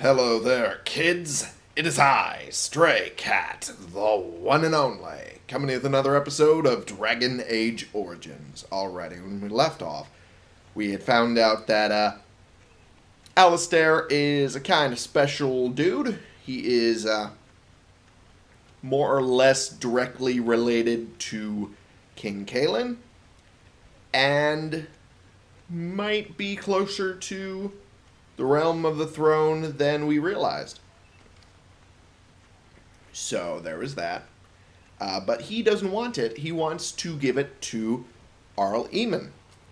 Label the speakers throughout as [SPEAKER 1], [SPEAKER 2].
[SPEAKER 1] Hello there, kids. It is I, Stray Cat, the one and only, coming with another episode of Dragon Age Origins. Already, when we left off, we had found out that uh, Alistair is a kind of special dude. He is uh, more or less directly related to King Cailan, and might be closer to the realm of the throne than we realized. So there is that. Uh, but he doesn't want it. He wants to give it to Arl Eamon,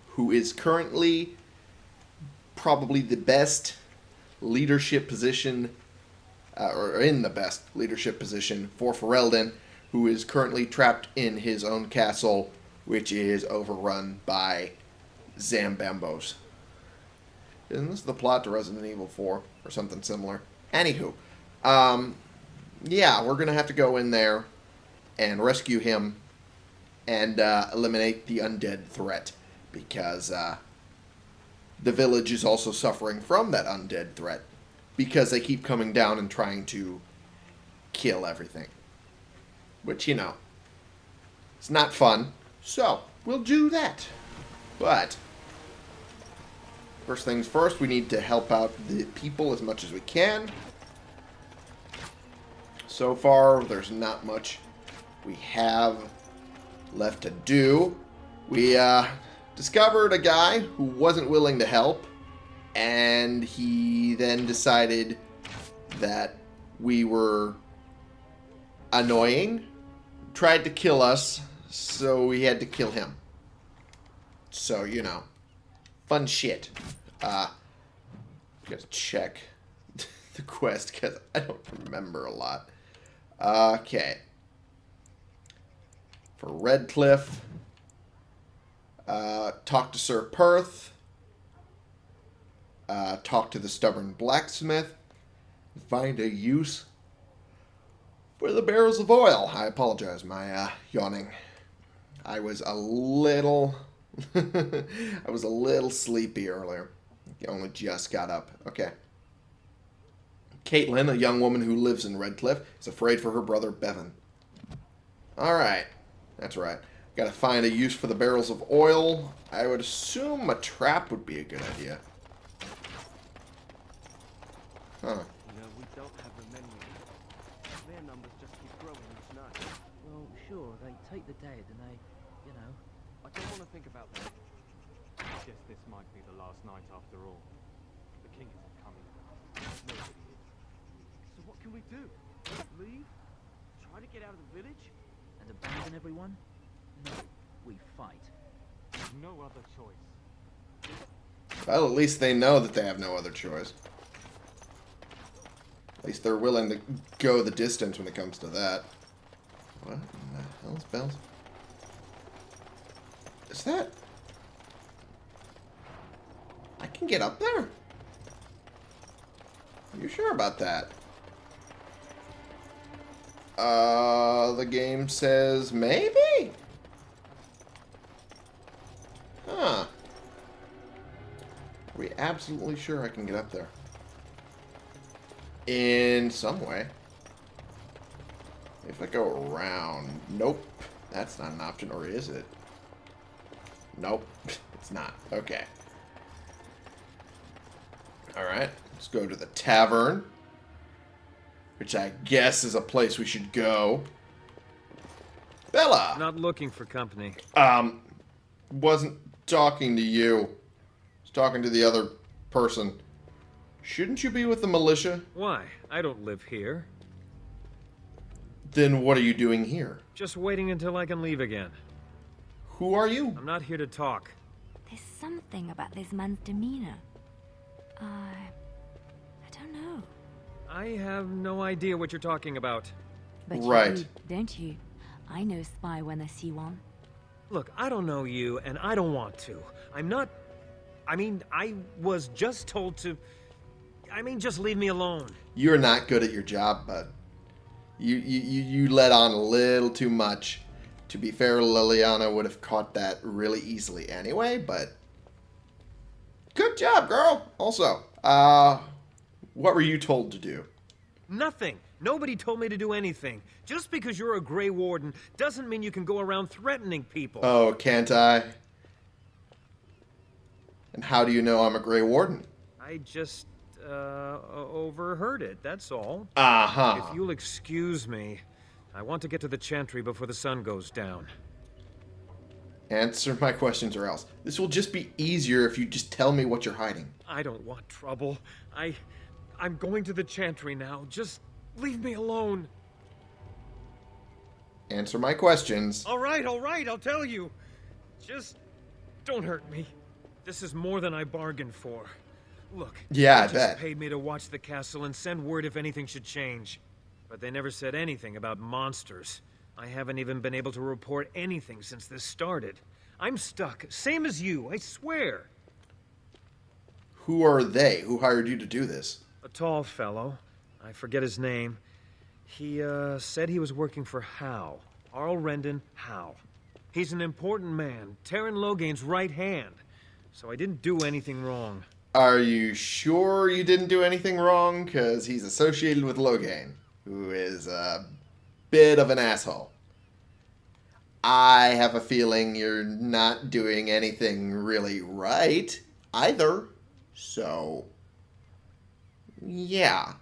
[SPEAKER 1] who is currently probably the best leadership position, uh, or in the best leadership position for Ferelden, who is currently trapped in his own castle, which is overrun by Zambambos. Isn't this the plot to Resident Evil 4 or something similar? Anywho, um, yeah, we're gonna have to go in there and rescue him and uh, eliminate the undead threat because uh, the village is also suffering from that undead threat because they keep coming down and trying to kill everything. Which, you know, it's not fun. So, we'll do that. But, first things first, we need to help out the people as much as we can. So far, there's not much we have left to do. We uh, discovered a guy who wasn't willing to help, and he then decided that we were annoying, tried to kill us, so we had to kill him. So, you know, fun shit. Uh, gotta check the quest because I don't remember a lot. Okay. For Redcliffe, uh, talk to Sir Perth. Uh, talk to the stubborn blacksmith. Find a use for the barrels of oil. I apologize, my uh, yawning. I was a little... I was a little sleepy earlier. I only just got up. Okay. Kaitlyn, a young woman who lives in Redcliffe, is afraid for her brother Bevin. Alright. That's right. Gotta find a use for the barrels of oil. I would assume a trap would be a good idea. Huh.
[SPEAKER 2] No, we don't have the menu. Their numbers just keep growing each night.
[SPEAKER 3] Well, sure, they take the dead and they, you know.
[SPEAKER 2] I don't want to think about that. I guess this might be the last night after all. The king isn't coming. Nobody is. So what can we do? Leave? Try to get out of the village?
[SPEAKER 3] And abandon everyone? No, we fight.
[SPEAKER 2] No other choice.
[SPEAKER 1] Well, at least they know that they have no other choice. At least they're willing to go the distance when it comes to that. What in the hell's bells? Is that... I can get up there? Are You sure about that? Uh, the game says maybe? Huh. Are we absolutely sure I can get up there? In some way. If I go around... Nope. That's not an option, or is it? Nope. It's not. Okay. Alright. Let's go to the tavern. Which I guess is a place we should go. Bella!
[SPEAKER 4] Not looking for company.
[SPEAKER 1] Um, wasn't talking to you. Was talking to the other person. Shouldn't you be with the militia?
[SPEAKER 4] Why? I don't live here.
[SPEAKER 1] Then what are you doing here?
[SPEAKER 4] Just waiting until I can leave again.
[SPEAKER 1] Who are you?
[SPEAKER 4] I'm not here to talk.
[SPEAKER 5] There's something about this man's demeanor. I. I don't know.
[SPEAKER 4] I have no idea what you're talking about.
[SPEAKER 5] But
[SPEAKER 1] Right.
[SPEAKER 5] you do, don't you? I know spy when I see one.
[SPEAKER 4] Look, I don't know you, and I don't want to. I'm not... I mean, I was just told to... I mean, just leave me alone.
[SPEAKER 1] You're not good at your job, bud. You, you, you, you let on a little too much. To be fair, Leliana would have caught that really easily anyway, but... Good job, girl! Also, uh... What were you told to do?
[SPEAKER 4] Nothing. Nobody told me to do anything. Just because you're a Grey Warden doesn't mean you can go around threatening people.
[SPEAKER 1] Oh, can't I? And how do you know I'm a Grey Warden?
[SPEAKER 4] I just, uh, overheard it, that's all.
[SPEAKER 1] Uh huh.
[SPEAKER 4] If you'll excuse me, I want to get to the Chantry before the sun goes down.
[SPEAKER 1] Answer my questions or else. This will just be easier if you just tell me what you're hiding.
[SPEAKER 4] I don't want trouble. I... I'm going to the Chantry now. Just leave me alone.
[SPEAKER 1] Answer my questions.
[SPEAKER 4] All right, all right, I'll tell you. Just don't hurt me. This is more than I bargained for. Look,
[SPEAKER 1] Yeah, I
[SPEAKER 4] just
[SPEAKER 1] bet.
[SPEAKER 4] paid me to watch the castle and send word if anything should change. But they never said anything about monsters. I haven't even been able to report anything since this started. I'm stuck, same as you, I swear.
[SPEAKER 1] Who are they? Who hired you to do this?
[SPEAKER 4] A tall fellow. I forget his name. He, uh, said he was working for Howe. Arl Rendon Howe. He's an important man, Teyrn Loghain's right hand. So I didn't do anything wrong.
[SPEAKER 1] Are you sure you didn't do anything wrong? Because he's associated with Logain, who is a bit of an asshole. I have a feeling you're not doing anything really right either. So, yeah.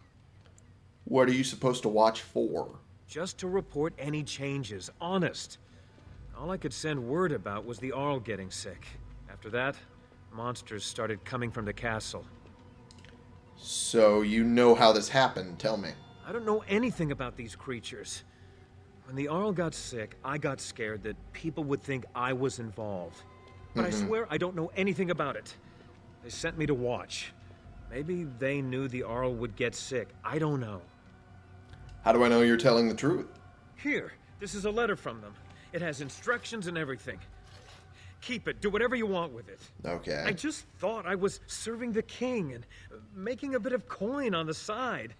[SPEAKER 1] What are you supposed to watch for?
[SPEAKER 4] Just to report any changes, honest. All I could send word about was the Arl getting sick. After that, monsters started coming from the castle.
[SPEAKER 1] So, you know how this happened, tell me.
[SPEAKER 4] I don't know anything about these creatures. When the Arl got sick, I got scared that people would think I was involved. But I mm-hmm. swear I don't know anything about it. They sent me to watch. Maybe they knew the Arl would get sick. I don't know.
[SPEAKER 1] How do I know you're telling the truth?
[SPEAKER 4] Here, this is a letter from them. It has instructions and everything. Keep it. Do whatever you want with it.
[SPEAKER 1] Okay.
[SPEAKER 4] I just thought I was serving the king and making a bit of coin on the side.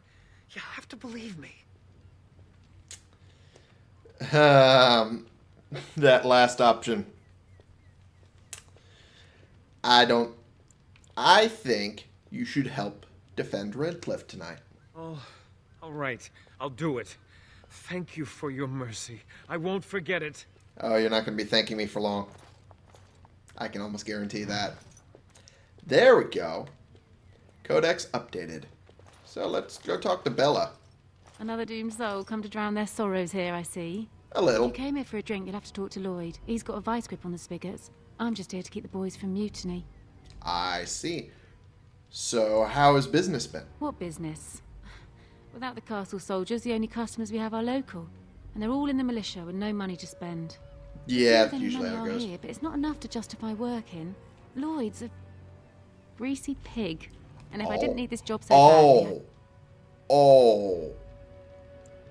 [SPEAKER 4] You have to believe me.
[SPEAKER 1] Um, that last option. I don't. I think you should help defend Redcliffe tonight.
[SPEAKER 4] Oh, all right. I'll do it. Thank you for your mercy. I won't forget it.
[SPEAKER 1] Oh, you're not going to be thanking me for long. I can almost guarantee that. There we go. Codex updated. So let's go talk to Bella.
[SPEAKER 6] Another doomed soul come to drown their sorrows here, I see.
[SPEAKER 1] A
[SPEAKER 6] If
[SPEAKER 1] little.
[SPEAKER 6] you came here for a drink, you'll have to talk to Lloyd. He's got a vice grip on the spigots. I'm just here to keep the boys from mutiny.
[SPEAKER 1] I see. So, how has business been?
[SPEAKER 6] What business? Without the castle soldiers, the only customers we have are local. And they're all in the militia with no money to spend.
[SPEAKER 1] Yeah, that's usually how it goes.
[SPEAKER 6] Here, but it's not enough to justify working. Lloyd's a greasy pig. And if I
[SPEAKER 1] Oh.
[SPEAKER 6] didn't need this job so badly,
[SPEAKER 1] Oh. Oh.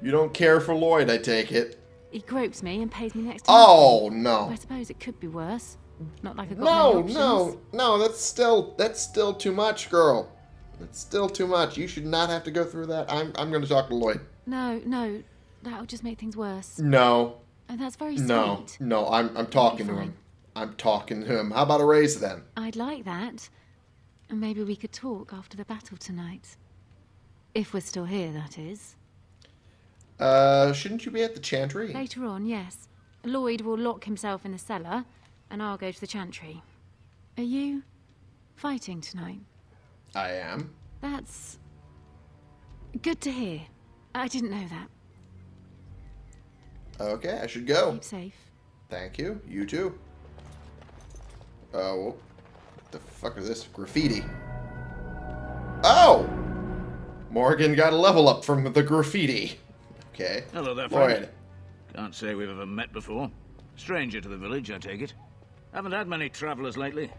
[SPEAKER 1] You don't care for Lloyd, I take it.
[SPEAKER 6] he gropes me and pays me next to
[SPEAKER 1] Oh, no.
[SPEAKER 6] I suppose it could be worse. Not like I've got
[SPEAKER 1] No, no, no, that's still that's still too much, girl. That's still too much. You should not have to go through that. I'm I'm gonna talk to Lloyd.
[SPEAKER 6] No, no, that'll just make things worse.
[SPEAKER 1] No,
[SPEAKER 6] And that's very sweet.
[SPEAKER 1] no, no, I'm I'm talking to him. I'm talking to him. How about a raise then?
[SPEAKER 6] I'd like that. And maybe we could talk after the battle tonight. If we're still here, that is.
[SPEAKER 1] Uh, shouldn't you be at the chantry?
[SPEAKER 6] Later on, yes. Lloyd will lock himself in the cellar, and I'll go to the chantry. Are you fighting tonight?
[SPEAKER 1] I am.
[SPEAKER 6] That's good to hear. I didn't know that.
[SPEAKER 1] Okay, I should go.
[SPEAKER 6] Keep safe.
[SPEAKER 1] Thank you. You too. Oh, the fuck is this? Graffiti. Oh! Morrigan got a level up from the graffiti. Okay.
[SPEAKER 7] Hello there, friend.
[SPEAKER 1] Lloyd.
[SPEAKER 7] Can't say we've ever met before. Stranger to the village, I take it. Haven't had many travelers lately.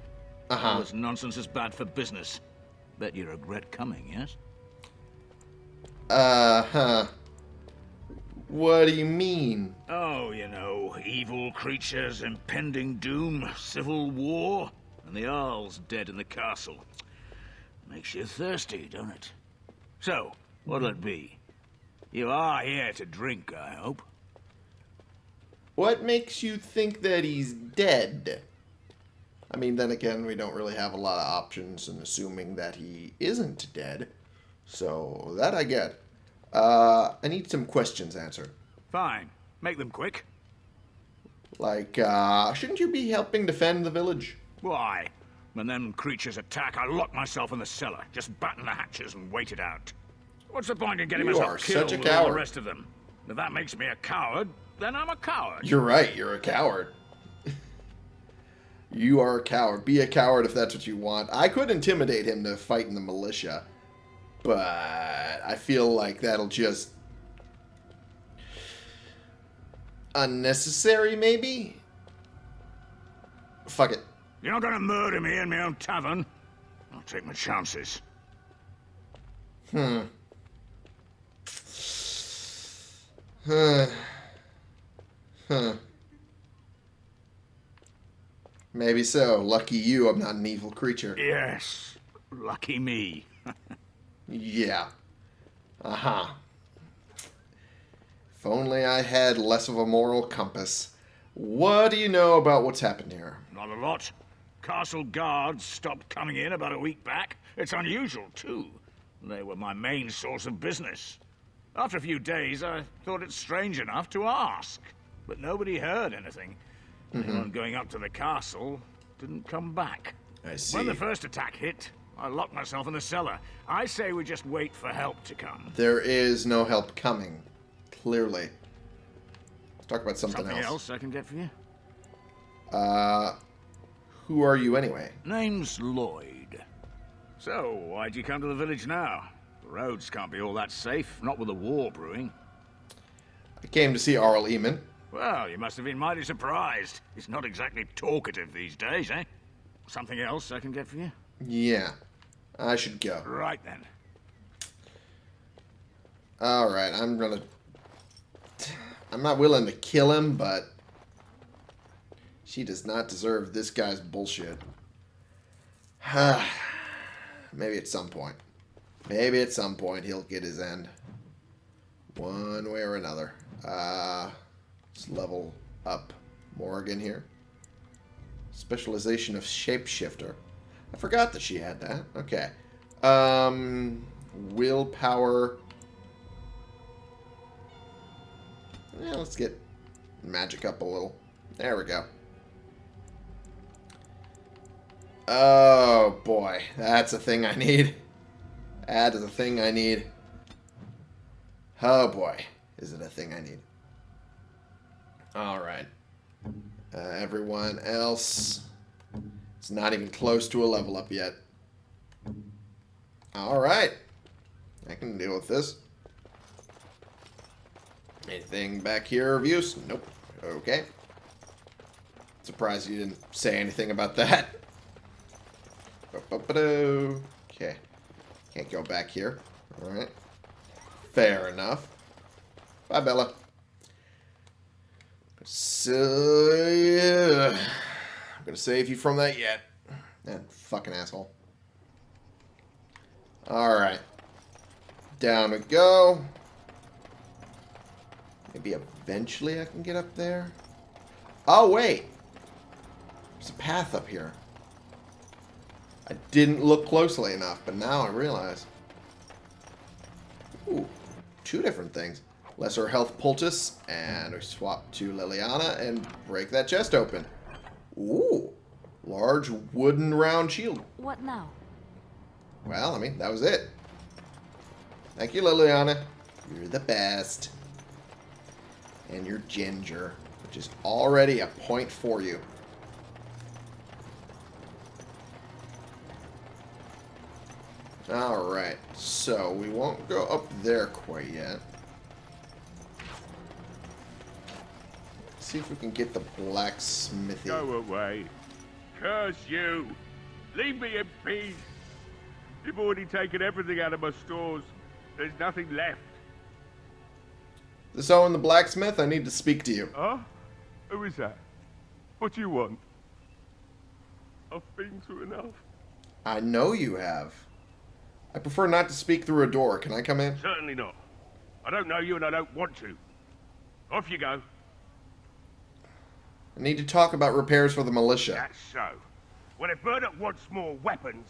[SPEAKER 1] Uh-huh.
[SPEAKER 7] All this nonsense is bad for business. Bet you regret coming, yes?
[SPEAKER 1] Uh huh. What do you mean?
[SPEAKER 7] Oh, you know, evil creatures, impending doom, civil war, and the Earl's dead in the castle. Makes you thirsty, don't it? So, what'll it be? You are here to drink, I hope.
[SPEAKER 1] What makes you think that he's dead? I mean, then again, we don't really have a lot of options in assuming that he isn't dead. So that I get. Uh, I need some questions answered.
[SPEAKER 7] Fine. Make them quick.
[SPEAKER 1] Like, uh, shouldn't you be helping defend the village?
[SPEAKER 7] Why? When them creatures attack, I lock myself in the cellar. Just batten the hatches and wait it out. What's the point in getting
[SPEAKER 1] You
[SPEAKER 7] myself killed with all the rest of them? If that makes me a coward, then I'm a coward.
[SPEAKER 1] You're right, you're a coward. you are a coward. Be a coward if that's what you want. I could intimidate him to fight in the militia, but I feel like that'll just. unnecessary, maybe? Fuck it.
[SPEAKER 7] You're not gonna murder me in my own tavern. I'll take my chances.
[SPEAKER 1] Hmm. Huh. Huh. Maybe so. Lucky you, I'm not an evil creature.
[SPEAKER 7] Yes. Lucky me.
[SPEAKER 1] Yeah. Uh huh. If only I had less of a moral compass. What do you know about what's happened here?
[SPEAKER 7] Not a lot. Castle guards stopped coming in about a week back. It's unusual, too. They were my main source of business. After a few days, I thought it strange enough to ask. But nobody heard anything. Anyone going up to the castle didn't come back.
[SPEAKER 1] I see.
[SPEAKER 7] When the first attack hit, I locked myself in the cellar. I say we just wait for help to come.
[SPEAKER 1] There is no help coming. Clearly. Let's talk about something,
[SPEAKER 7] Something
[SPEAKER 1] else.
[SPEAKER 7] else I can get for you?
[SPEAKER 1] Uh, who are you anyway?
[SPEAKER 7] Name's Lloyd. So, why'd you come to the village now? The roads can't be all that safe, not with the war brewing.
[SPEAKER 1] I came to see Arl Eamon.
[SPEAKER 7] Well, you must have been mighty surprised. He's not exactly talkative these days, eh? Something else I can get for you?
[SPEAKER 1] Yeah. I should go.
[SPEAKER 7] Right then.
[SPEAKER 1] Alright, I'm gonna... I'm not willing to kill him, but... She does not deserve this guy's bullshit. Maybe at some point. Maybe at some point he'll get his end. One way or another. Uh, let's level up Morrigan here. Specialization of Shapeshifter. I forgot that she had that. Okay. Um, willpower. Yeah, let's get magic up a little. There we go. Oh boy, that's a thing I need. That is a thing I need. Oh boy, is it a thing I need. Alright. Uh, everyone else is not even close to a level up yet. Alright. I can deal with this. Anything back here of use? Nope. Okay. Surprised you didn't say anything about that. Okay. Can't go back here. Alright. Fair enough. Bye, Bella. So, yeah. I'm gonna save you from that yet. That fucking asshole. Alright. Down we go. Maybe eventually I can get up there. Oh, wait. There's a path up here. I didn't look closely enough, but now I realize. Ooh, two different things. Lesser health poultice, and we swap to Leliana and break that chest open. Ooh, large wooden round shield.
[SPEAKER 5] What now?
[SPEAKER 1] Well, I mean, that was it. Thank you, Leliana. You're the best. And you're ginger, which is already a point for you. Alright, so we won't go up there quite yet. see if we can get the blacksmithy.
[SPEAKER 8] Go away. Curse you. Leave me in peace. You've already taken everything out of my stores. There's nothing left.
[SPEAKER 1] This Owen the blacksmith, I need to speak to you.
[SPEAKER 8] Huh? Who is that? What do you want? I've been through enough.
[SPEAKER 1] I know you have. I prefer not to speak through a door. Can I come in?
[SPEAKER 8] Certainly not. I don't know you and I don't want to. Off you go.
[SPEAKER 1] I need to talk about repairs for the militia.
[SPEAKER 8] That's so. Well, if Bernard wants more weapons,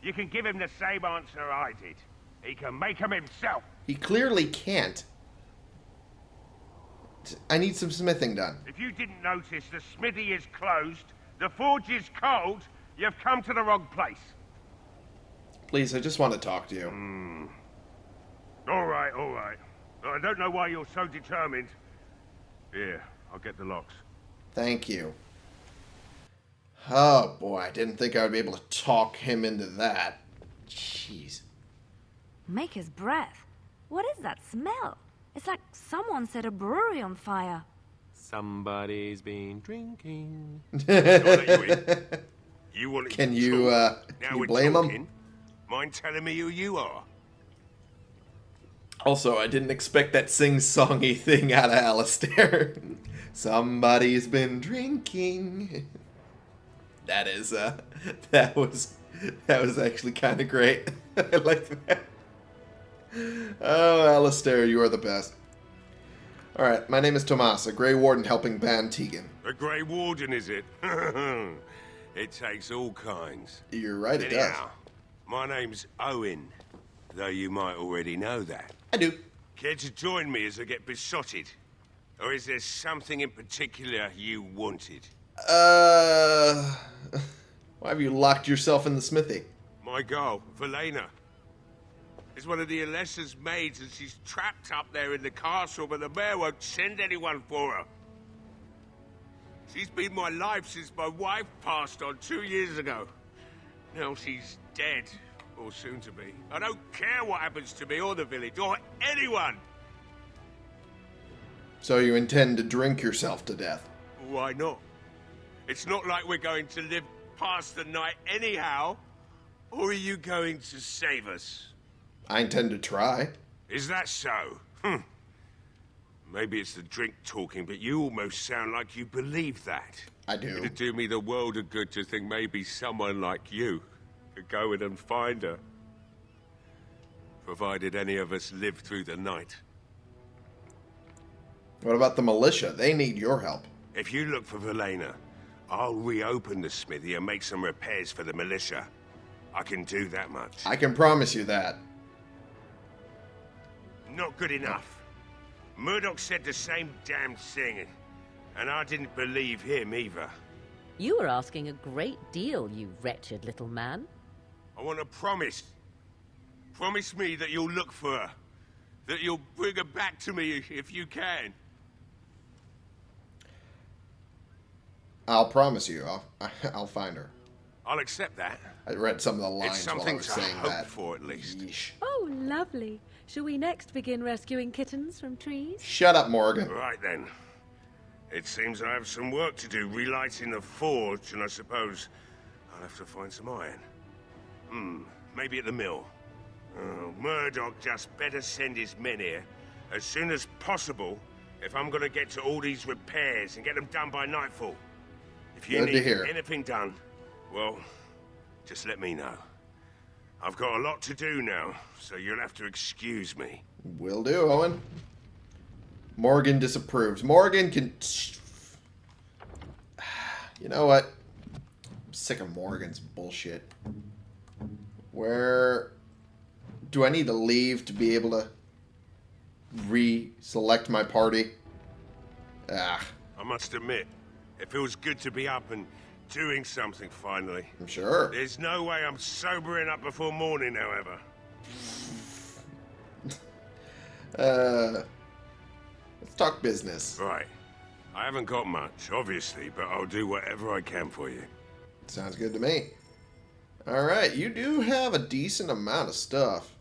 [SPEAKER 8] you can give him the same answer I did. He can make them himself.
[SPEAKER 1] He clearly can't. I need some smithing done.
[SPEAKER 8] If you didn't notice, the smithy is closed, the forge is cold, you've come to the wrong place.
[SPEAKER 1] Please, I just want to talk to you.
[SPEAKER 8] All right, all right. I don't know why you're so determined. Here, I'll get the locks.
[SPEAKER 1] Thank you. Oh boy, I didn't think I would be able to talk him into that. Jeez.
[SPEAKER 5] Make his breath. What is that smell? It's like someone set a brewery on fire.
[SPEAKER 9] Somebody's been drinking.
[SPEAKER 8] you. You
[SPEAKER 1] Can you,
[SPEAKER 8] talk.
[SPEAKER 1] uh, can you
[SPEAKER 8] we're
[SPEAKER 1] blame 'em?
[SPEAKER 8] talking. Mind telling me who you are?
[SPEAKER 1] Also, I didn't expect that sing-songy thing out of Alistair. Somebody's been drinking. That is, uh, that was, that was actually kind of great. I like that. Oh, Alistair, you are the best. Alright, my name is Tomas, a Grey Warden helping Bann Teagan.
[SPEAKER 8] A Grey Warden, is it? it takes all kinds.
[SPEAKER 1] You're right, it does.
[SPEAKER 8] My name's Owen, though you might already know that.
[SPEAKER 1] I do.
[SPEAKER 8] Care to join me as I get besotted? Or is there something in particular you wanted?
[SPEAKER 1] Uh, why have you locked yourself in the smithy?
[SPEAKER 8] My girl, Valena. Is one of the Arlessa's maids and she's trapped up there in the castle, but the mayor won't send anyone for her. She's been my life since my wife passed on two years ago. Now she's dead, or soon to be. I don't care what happens to me or the village, or anyone!
[SPEAKER 1] So you intend to drink yourself to death?
[SPEAKER 8] Why not? It's not like we're going to live past the night anyhow. Or are you going to save us?
[SPEAKER 1] I intend to try.
[SPEAKER 8] Is that so? Hmm. Maybe it's the drink talking, but you almost sound like you believe that.
[SPEAKER 1] I do.
[SPEAKER 8] It'd do me the world of good to think maybe someone like you could go in and find her. Provided any of us live through the night.
[SPEAKER 1] What about the militia? They need your help.
[SPEAKER 8] If you look for Valena, I'll reopen the smithy and make some repairs for the militia. I can do that much.
[SPEAKER 1] I can promise you that.
[SPEAKER 8] Not good enough. Murdoch said the same damn thing, and I didn't believe him either.
[SPEAKER 10] You are asking a great deal, you wretched little man.
[SPEAKER 8] I want a promise. Promise me that you'll look for her. That you'll bring her back to me if you can.
[SPEAKER 1] I'll promise you. I'll, I'll find her.
[SPEAKER 8] I'll accept that.
[SPEAKER 1] I read some of the lines
[SPEAKER 8] It's
[SPEAKER 1] while I was
[SPEAKER 8] to
[SPEAKER 1] saying
[SPEAKER 8] hope
[SPEAKER 1] that.
[SPEAKER 8] for, at least.
[SPEAKER 1] Yeesh.
[SPEAKER 10] Oh, lovely. Shall we next begin rescuing kittens from trees?
[SPEAKER 1] Shut up, Morrigan.
[SPEAKER 8] Right then. It seems I have some work to do relighting the forge, and I suppose I'll have to find some iron. Hmm, maybe at the mill. Oh, Murdoch just better send his men here as soon as possible if I'm gonna get to all these repairs and get them done by nightfall. If you
[SPEAKER 1] Good to
[SPEAKER 8] need
[SPEAKER 1] hear.
[SPEAKER 8] anything done, well, just let me know. I've got a lot to do now, so you'll have to excuse me.
[SPEAKER 1] Will do, Owen. Morrigan disapproves. Morrigan can. You know what? I'm sick of Morrigan's bullshit. Where do I need to leave to be able to re-select my party? Ah,
[SPEAKER 8] I must admit, it feels good to be up and doing something finally.
[SPEAKER 1] I'm sure.
[SPEAKER 8] There's no way I'm sobering up before morning, however.
[SPEAKER 1] Uh, let's talk business.
[SPEAKER 8] Right. I haven't got much, obviously, but I'll do whatever I can for you.
[SPEAKER 1] Sounds good to me. All right, you do have a decent amount of stuff.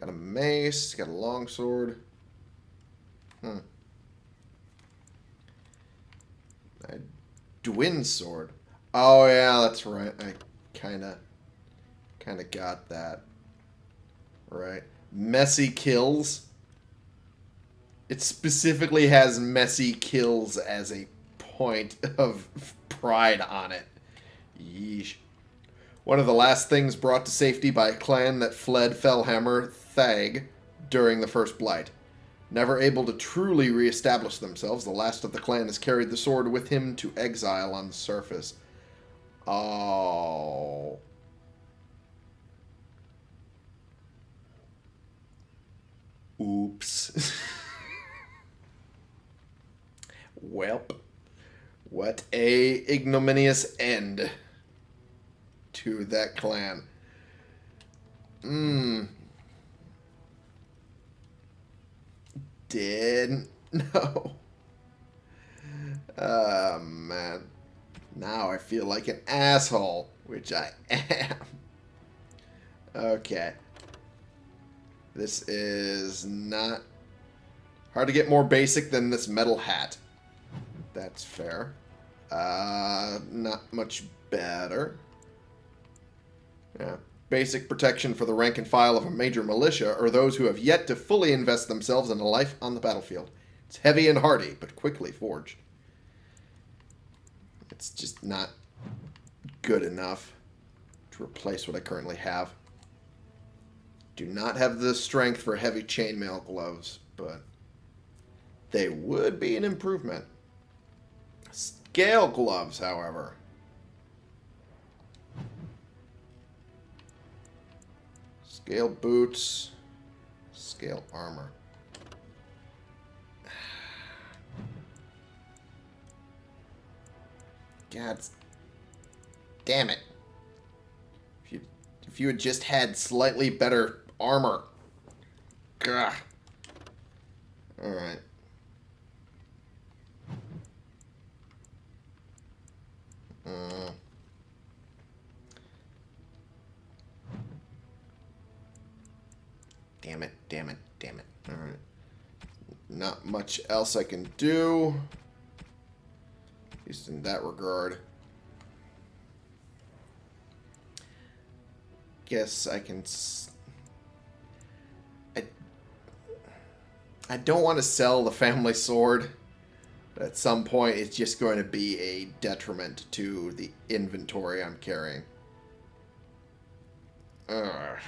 [SPEAKER 1] Got a mace, got a longsword. Hmm. A Dwin sword. Oh yeah, that's right. I kind of, kind of got that. Right. Messy kills. It specifically has messy kills as a point of pride on it. Yeesh. One of the last things brought to safety by a clan that fled Fellhammer Thag during the First Blight. Never able to truly reestablish themselves, the last of the clan has carried the sword with him to exile on the surface. Oh. Oops. Welp. What a ignominious end to that clan. Mmm. Did no. Oh man. Now I feel like an asshole, which I am. Okay. This is not hard to get more basic than this metal hat. That's fair. Uh, not much better. Yeah. Basic protection for the rank and file of a major militia or those who have yet to fully invest themselves in a life on the battlefield. It's heavy and hardy, but quickly forged. It's just not good enough to replace what I currently have. Do not have the strength for heavy chainmail gloves, but they would be an improvement. Scale gloves, however. Scale boots. Scale armor. God damn it. If you if you had just had slightly better armor. Gah. Alright. Uh, damn it, damn it, damn it. Alright. Not much else I can do. At least in that regard. Guess I can... I, I don't want to sell the family sword. But at some point, it's just going to be a detriment to the inventory I'm carrying. Ugh.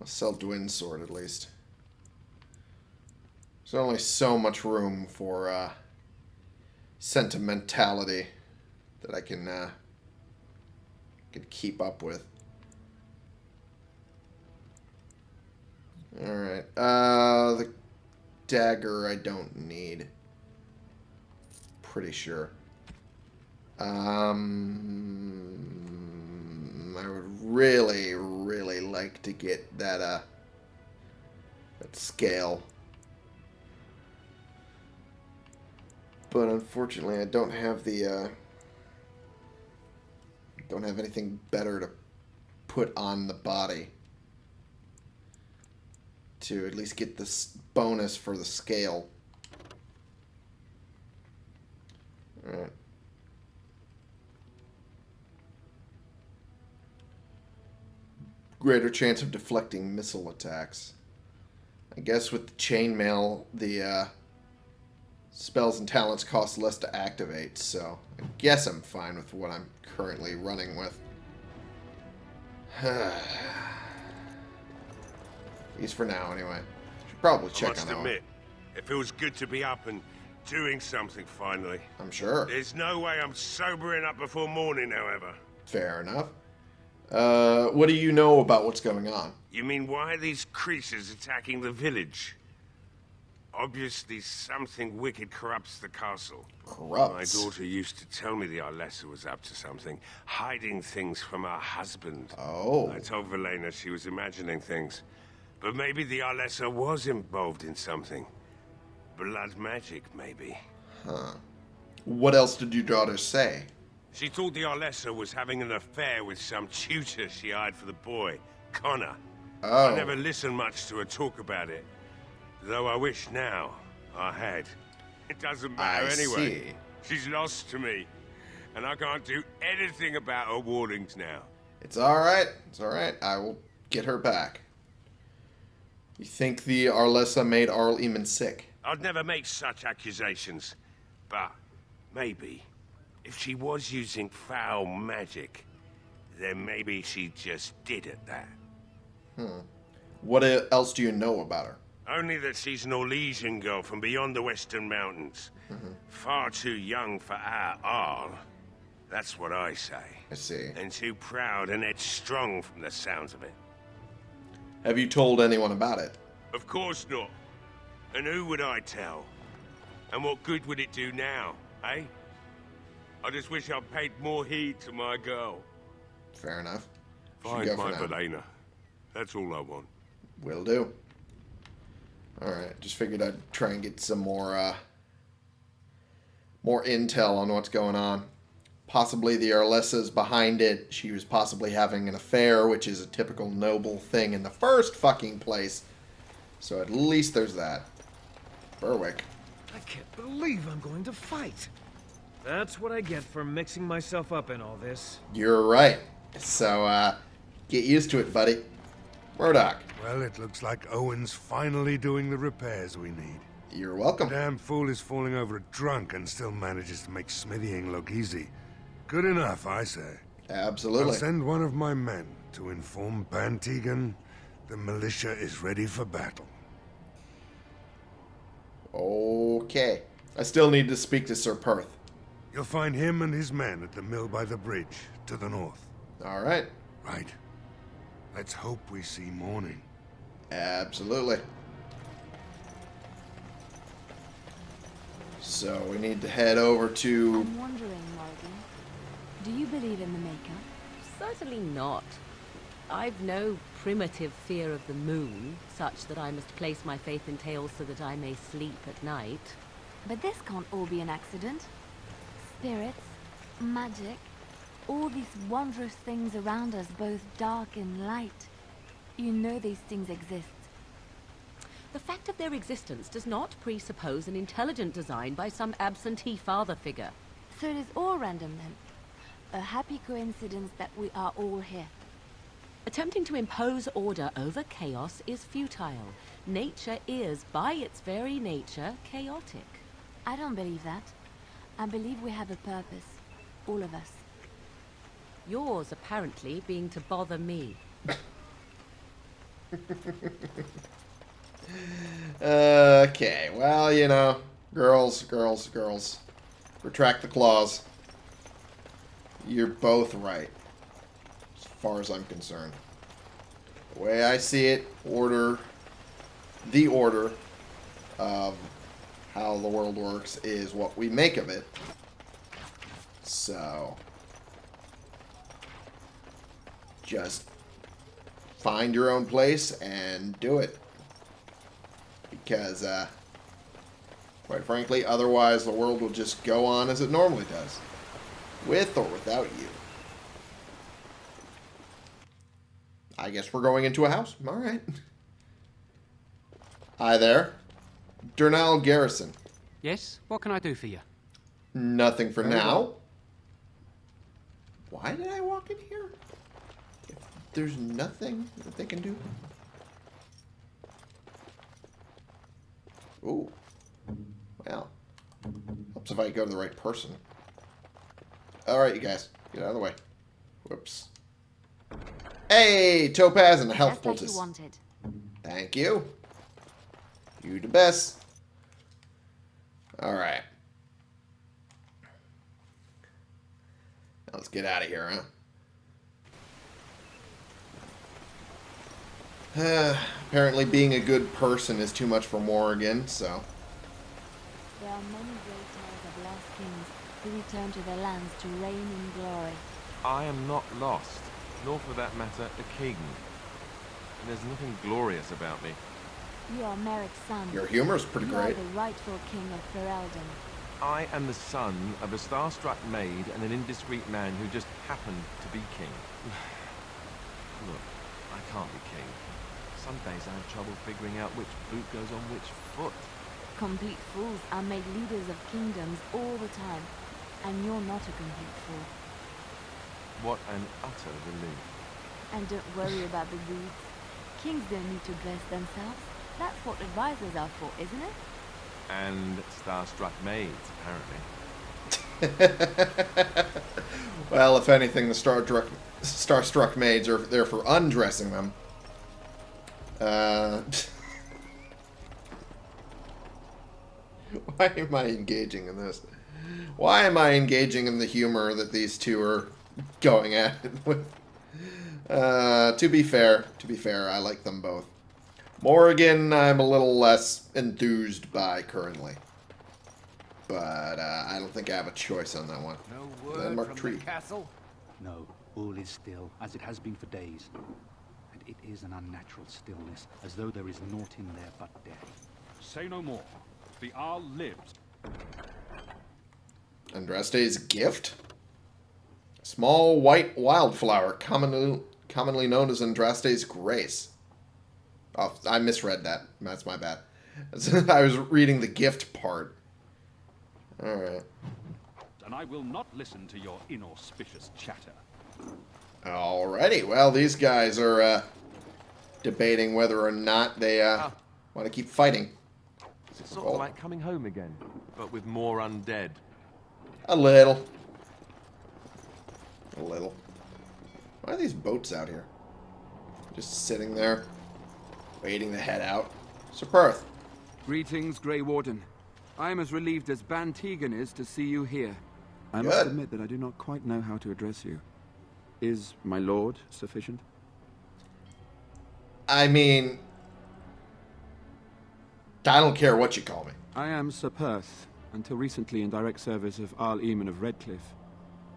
[SPEAKER 1] I'll sell Dwin's sword at least. There's only so much room for uh, sentimentality that I can uh, can keep up with. All right. Uh, the dagger I don't need. Pretty sure. Um, I would really, really like to get that uh that scale. But unfortunately, I don't have the uh, don't have anything better to put on the body to at least get this bonus for the scale. Alright. Greater chance of deflecting missile attacks. I guess with the chainmail, the uh, spells and talents cost less to activate, so I guess I'm fine with what I'm currently running with. At least for now, anyway. Should probably
[SPEAKER 8] I
[SPEAKER 1] check
[SPEAKER 8] must
[SPEAKER 1] on
[SPEAKER 8] admit, it feels good to be up and doing something finally.
[SPEAKER 1] I'm sure.
[SPEAKER 8] There's no way I'm sobering up before morning, however.
[SPEAKER 1] Fair enough. Uh, what do you know about what's going on?
[SPEAKER 8] You mean why are these creatures attacking the village? Obviously, something wicked corrupts the castle.
[SPEAKER 1] Corrupts?
[SPEAKER 8] My daughter used to tell me the Arlessa was up to something, hiding things from her husband.
[SPEAKER 1] Oh.
[SPEAKER 8] I told Valena she was imagining things. But maybe the Arlessa was involved in something. Blood magic, maybe.
[SPEAKER 1] Huh. What else did your daughter say?
[SPEAKER 8] She thought the Arlessa was having an affair with some tutor she hired for the boy, Connor.
[SPEAKER 1] Oh.
[SPEAKER 8] I never listened much to her talk about it. Though I wish now I had. It doesn't matter
[SPEAKER 1] I
[SPEAKER 8] anyway.
[SPEAKER 1] see.
[SPEAKER 8] She's lost to me. And I can't do anything about her warnings now.
[SPEAKER 1] It's alright. It's alright. I will get her back. You think the Arlessa made Arl Eamon sick?
[SPEAKER 8] I'd never make such accusations. But maybe, if she was using foul magic, then maybe she just did it that.
[SPEAKER 1] Hmm. What else do you know about her?
[SPEAKER 8] Only that she's an Orlesian girl from beyond the Western Mountains. Far too young for our Arl. That's what I say.
[SPEAKER 1] I see.
[SPEAKER 8] And too proud and headstrong from the sounds of it.
[SPEAKER 1] Have you told anyone about it?
[SPEAKER 8] Of course not. And who would I tell? And what good would it do now, eh? I just wish I'd paid more heed to my girl.
[SPEAKER 1] Fair enough. Should
[SPEAKER 8] Find
[SPEAKER 1] go
[SPEAKER 8] my
[SPEAKER 1] now.
[SPEAKER 8] Valena. That's all I want.
[SPEAKER 1] Will do. Alright, just figured I'd try and get some more, uh, more intel on what's going on. Possibly the Arlessa's behind it. She was possibly having an affair, which is a typical noble thing in the first fucking place. So at least there's that. Berwick.
[SPEAKER 4] I can't believe I'm going to fight. That's what I get for mixing myself up in all this.
[SPEAKER 1] You're right. So, uh, get used to it, buddy. Murdoch.
[SPEAKER 11] Well, it looks like Owen's finally doing the repairs we need.
[SPEAKER 1] You're welcome.
[SPEAKER 11] Damn fool is falling over a drunk and still manages to make smithying look easy. Good enough, I say.
[SPEAKER 1] Absolutely.
[SPEAKER 11] I'll send one of my men to inform Bann Teagan the militia is ready for battle.
[SPEAKER 1] Okay. I still need to speak to Sir Perth.
[SPEAKER 11] You'll find him and his men at the mill by the bridge, to the north.
[SPEAKER 1] All right.
[SPEAKER 11] Right. Let's hope we see morning.
[SPEAKER 1] Absolutely. So we need to head over to.
[SPEAKER 5] I'm wondering, Morrigan, do you believe in the Maker?
[SPEAKER 10] Certainly not. I've no primitive fear of the moon, such that I must place my faith in tales so that I may sleep at night.
[SPEAKER 5] But this can't all be an accident. Spirits, magic, all these wondrous things around us, both dark and light. You know these things exist.
[SPEAKER 10] The fact of their existence does not presuppose an intelligent design by some absentee father figure.
[SPEAKER 5] So it is all random then. A happy coincidence that we are all here.
[SPEAKER 10] Attempting to impose order over chaos is futile. Nature is, by its very nature, chaotic.
[SPEAKER 5] I don't believe that. I believe we have a purpose. All of us.
[SPEAKER 10] Yours, apparently, being to bother me.
[SPEAKER 1] Okay, well, you know, girls, girls, girls. Retract the claws. You're both right, as far as I'm concerned. The way I see it, order, the order of how the world works is what we make of it. So, just find your own place and do it because, uh, quite frankly, otherwise the world will just go on as it normally does, with or without you. I guess we're going into a house. All right. Hi there. Durnal Garrison.
[SPEAKER 9] Yes? What can I do for you?
[SPEAKER 1] Nothing for
[SPEAKER 9] Very
[SPEAKER 1] now.
[SPEAKER 9] well.
[SPEAKER 1] Why did I walk in here? If there's nothing that they can do. Ooh. Well. Helps if I go to the right person. Alright, you guys. Get out of the way. Whoops. Hey! Topaz and a health
[SPEAKER 5] Just like
[SPEAKER 1] poultice.
[SPEAKER 5] you wanted.
[SPEAKER 1] Thank you. You the best. Alright. Now Let's get out of here, huh? Apparently being a good person is too much for Morrigan, so...
[SPEAKER 5] There are many great tales of lost kings who return to their lands to reign in glory.
[SPEAKER 9] I am not lost, nor for that matter, a king. And there's nothing glorious about me.
[SPEAKER 5] You are Maric's son.
[SPEAKER 1] Your humor's pretty
[SPEAKER 5] you
[SPEAKER 1] great.
[SPEAKER 5] are the rightful king of Ferelden.
[SPEAKER 9] I am the son of a star-struck maid and an indiscreet man who just happened to be king. Look, I can't be king. Some days I have trouble figuring out which boot goes on which foot.
[SPEAKER 5] Complete fools are made leaders of kingdoms all the time. And you're not a complete fool.
[SPEAKER 9] What an utter relief.
[SPEAKER 5] And don't worry about the boots. Kings don't need to dress themselves. That's what advisors are for, isn't it?
[SPEAKER 9] And star-struck maids, apparently.
[SPEAKER 1] well, if anything, the star-struck, star-struck maids are there for undressing them. Uh, why am I engaging in this? Why am I engaging in the humor that these two are going at it with? Uh, to be fair, to be fair, I like them both. Morrigan, I'm a little less enthused by currently. But uh, I don't think I have a choice on that one.
[SPEAKER 12] No word
[SPEAKER 1] Landmark
[SPEAKER 12] from
[SPEAKER 1] tree.
[SPEAKER 12] the castle? No, all is still, as it has been for days. And it is an unnatural stillness, as though there is naught in there but death.
[SPEAKER 13] Say no more. The Arl lives.
[SPEAKER 1] Andraste's gift? Small white wildflower, commonly, commonly known as Andraste's grace. Oh, I misread that. That's my bad. I was reading the gift part. Alright.
[SPEAKER 13] And I will not listen to your inauspicious chatter.
[SPEAKER 1] Alrighty. Well, these guys are uh, debating whether or not they uh, want to keep fighting.
[SPEAKER 9] It's sort of like coming home again, but with more undead.
[SPEAKER 1] A little. A little. Why are these boats out here? Just sitting there, waiting to head out. Sir Perth.
[SPEAKER 14] Greetings, Grey Warden. I am as relieved as Bann Teagan is to see you here. I
[SPEAKER 1] Good.
[SPEAKER 14] must admit that I do not quite know how to address you. Is my lord sufficient?
[SPEAKER 1] I mean, I don't care what you call me.
[SPEAKER 14] I am Sir Perth, until recently in direct service of Arl Eamon of Redcliffe.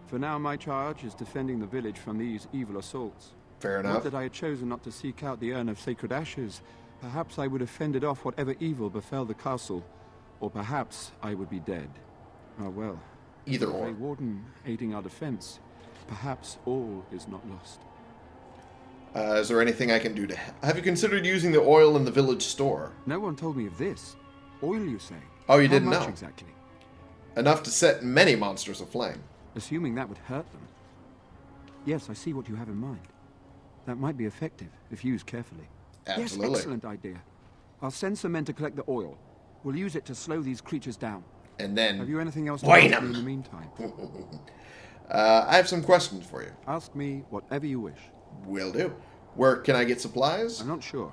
[SPEAKER 14] For now, my charge is defending the village from these evil assaults.
[SPEAKER 1] Fair
[SPEAKER 14] Not
[SPEAKER 1] enough.
[SPEAKER 14] that I had chosen not to seek out the urn of sacred ashes. Perhaps I would have fended off whatever evil befell the castle, or perhaps I would be dead. Ah, well.
[SPEAKER 1] Either or.
[SPEAKER 14] Warden aiding our defense. Perhaps all is not lost.
[SPEAKER 1] Uh, is there anything I can do to help? Have you considered using the oil in the village store?
[SPEAKER 14] No one told me of this. Oil, you say?
[SPEAKER 1] Oh, you
[SPEAKER 14] How
[SPEAKER 1] didn't know?
[SPEAKER 14] exactly?
[SPEAKER 1] Enough to set many monsters aflame.
[SPEAKER 14] Assuming that would hurt them. Yes, I see what you have in mind. That might be effective, if used carefully.
[SPEAKER 1] Absolutely.
[SPEAKER 14] Yes, excellent idea. I'll send some men to collect the oil. We'll use it to slow these creatures down.
[SPEAKER 1] And then
[SPEAKER 14] Have you anything else to
[SPEAKER 1] Wayne
[SPEAKER 14] ask me
[SPEAKER 1] 'em.
[SPEAKER 14] in the meantime?
[SPEAKER 1] Uh, I have some questions for you.
[SPEAKER 14] Ask me whatever you wish.
[SPEAKER 1] Will do. Where can I get supplies?
[SPEAKER 14] I'm not sure.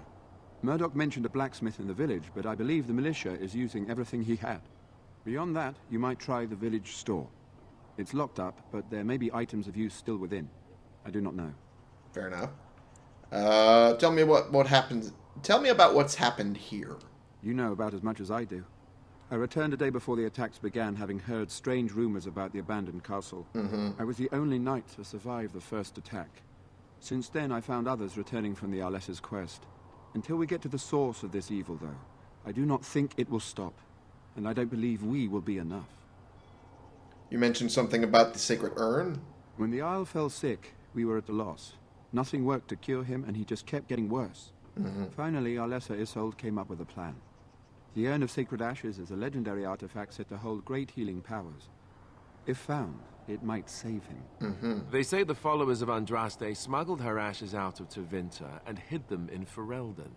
[SPEAKER 14] Murdoch mentioned a blacksmith in the village, but I believe the militia is using everything he had. Beyond that, you might try the village store. It's locked up, but there may be items of use still within. I do not know.
[SPEAKER 1] Fair enough. Uh, tell me what what happens. Tell me about what's happened here.
[SPEAKER 14] You know about as much as I do. I returned a day before the attacks began, having heard strange rumors about the abandoned castle.
[SPEAKER 1] Mhm.
[SPEAKER 14] I was the only knight to survive the first attack. Since then, I found others returning from the Arlessa's quest. Until we get to the source of this evil, though, I do not think it will stop. And I don't believe we will be enough.
[SPEAKER 1] You mentioned something about the sacred urn.
[SPEAKER 14] When the Arl fell sick, we were at a loss. Nothing worked to cure him, and he just kept getting worse.
[SPEAKER 1] Mhm.
[SPEAKER 14] Finally, Arlessa Isolde came up with a plan. The Urn of Sacred Ashes is a legendary artifact said to hold great healing powers. If found, it might save him.
[SPEAKER 1] Mm-hmm.
[SPEAKER 9] They say the followers of Andraste smuggled her ashes out of Tevinter and hid them in Ferelden.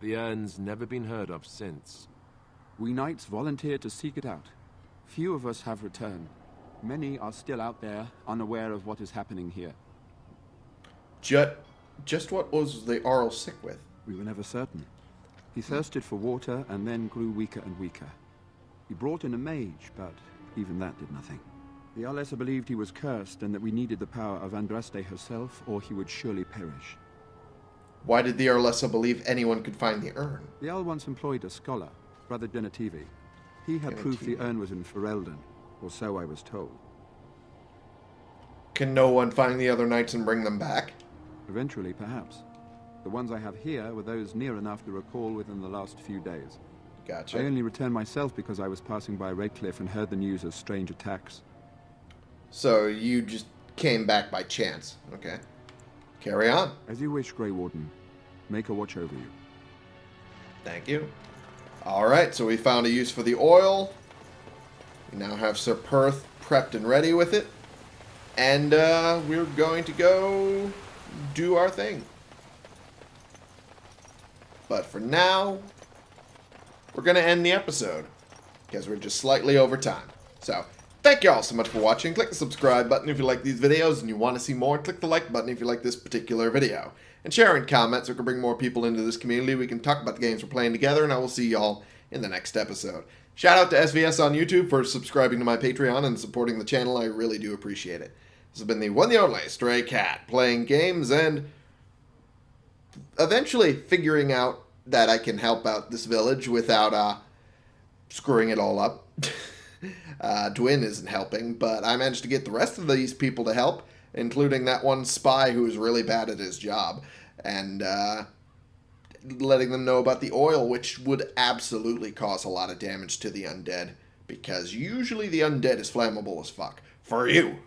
[SPEAKER 9] The urn's never been heard of since.
[SPEAKER 14] We knights volunteered to seek it out. Few of us have returned. Many are still out there, unaware of what is happening here.
[SPEAKER 1] Just, just what was the Arl sick with?
[SPEAKER 14] We were never certain. He thirsted for water and then grew weaker and weaker. He brought in a mage, but even that did nothing. The Arlessa believed he was cursed and that we needed the power of Andraste herself, or he would surely perish.
[SPEAKER 1] Why did the Arlessa believe anyone could find the urn?
[SPEAKER 14] The Arl once employed a scholar, Brother Genetivi. He had proof the urn was in Ferelden, or so I was told.
[SPEAKER 1] Can no one find the other knights and bring them back?
[SPEAKER 14] Eventually, perhaps. The ones I have here were those near enough to recall within the last few days.
[SPEAKER 1] Gotcha.
[SPEAKER 14] I only returned myself because I was passing by Redcliffe and heard the news of strange attacks.
[SPEAKER 1] So you just came back by chance. Okay. Carry on.
[SPEAKER 14] As you wish, Grey Warden. Maker watch over you.
[SPEAKER 1] Thank you. Alright, so we found a use for the oil. We now have Sir Perth prepped and ready with it. And uh, we're going to go do our thing. But for now, we're going to end the episode. Because we're just slightly over time. So, thank you all so much for watching. Click the subscribe button if you like these videos and you want to see more. Click the like button if you like this particular video. And share in comments so we can bring more people into this community. We can talk about the games we're playing together, and I will see y'all in the next episode. Shout out to SVS on YouTube for subscribing to my Patreon and supporting the channel. I really do appreciate it. This has been the one and only Stray Cat playing games and eventually figuring out that I can help out this village without uh, screwing it all up. uh, Dwyn isn't helping, but I managed to get the rest of these people to help, including that one spy who is really bad at his job, and uh, letting them know about the oil, which would absolutely cause a lot of damage to the undead, because usually the undead is flammable as fuck. For you.